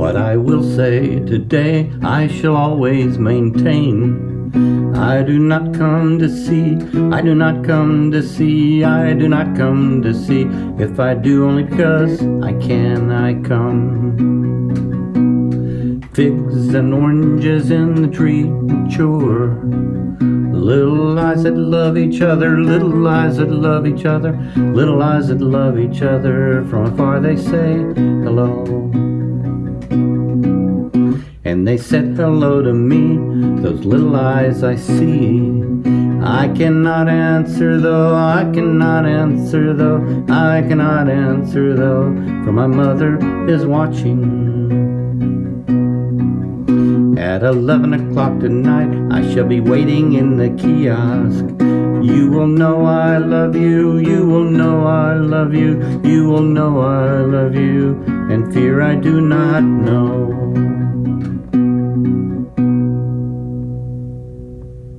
But I will say today I shall always maintain I do not come to see, I do not come to see, I do not come to see. If I do only because I can, I come. Figs and oranges in the tree mature. Little eyes that love each other, little eyes that love each other, little eyes that love each other. From afar they say hello. And they said hello to me, those little eyes I see. I cannot answer though, I cannot answer though, I cannot answer though, for my mother is watching. At 11 o'clock tonight, I shall be waiting in the kiosk. You will know I love you, you will know I love you, you will know I love you, and fear I do not know.